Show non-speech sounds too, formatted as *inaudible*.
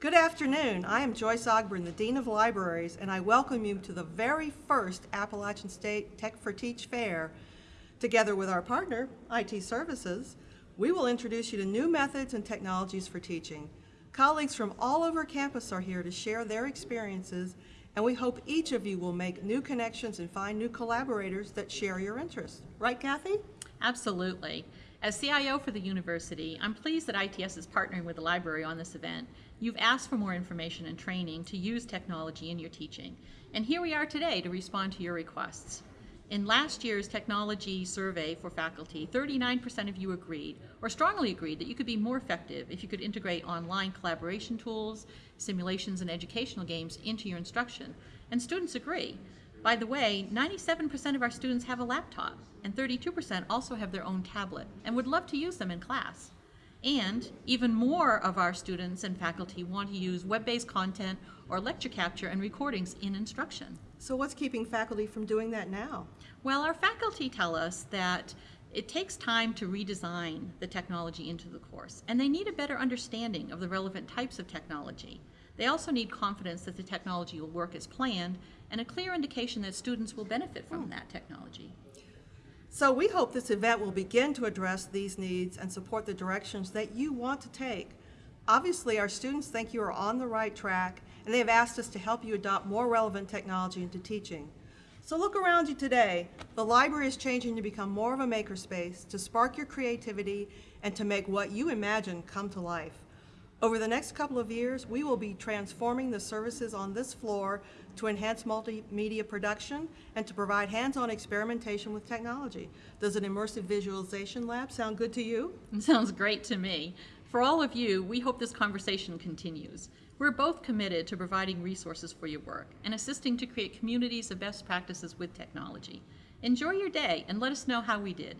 Good afternoon. I am Joyce Ogburn, the Dean of Libraries, and I welcome you to the very first Appalachian State Tech for Teach Fair. Together with our partner, IT Services, we will introduce you to new methods and technologies for teaching. Colleagues from all over campus are here to share their experiences, and we hope each of you will make new connections and find new collaborators that share your interests. Right, Kathy? Absolutely. As CIO for the university, I'm pleased that ITS is partnering with the library on this event. You've asked for more information and training to use technology in your teaching, and here we are today to respond to your requests. In last year's technology survey for faculty, 39% of you agreed, or strongly agreed, that you could be more effective if you could integrate online collaboration tools, simulations, and educational games into your instruction. And students agree. By the way, 97% of our students have a laptop, and 32% also have their own tablet and would love to use them in class. And even more of our students and faculty want to use web-based content or lecture capture and recordings in instruction. So what's keeping faculty from doing that now? Well, our faculty tell us that it takes time to redesign the technology into the course, and they need a better understanding of the relevant types of technology. They also need confidence that the technology will work as planned and a clear indication that students will benefit from hmm. that technology. So we hope this event will begin to address these needs and support the directions that you want to take. Obviously, our students think you are on the right track, and they have asked us to help you adopt more relevant technology into teaching. So look around you today. The library is changing to become more of a makerspace, to spark your creativity, and to make what you imagine come to life. Over the next couple of years, we will be transforming the services on this floor to enhance multimedia production and to provide hands-on experimentation with technology. Does an immersive visualization lab sound good to you? It *laughs* sounds great to me. For all of you, we hope this conversation continues. We're both committed to providing resources for your work and assisting to create communities of best practices with technology. Enjoy your day and let us know how we did.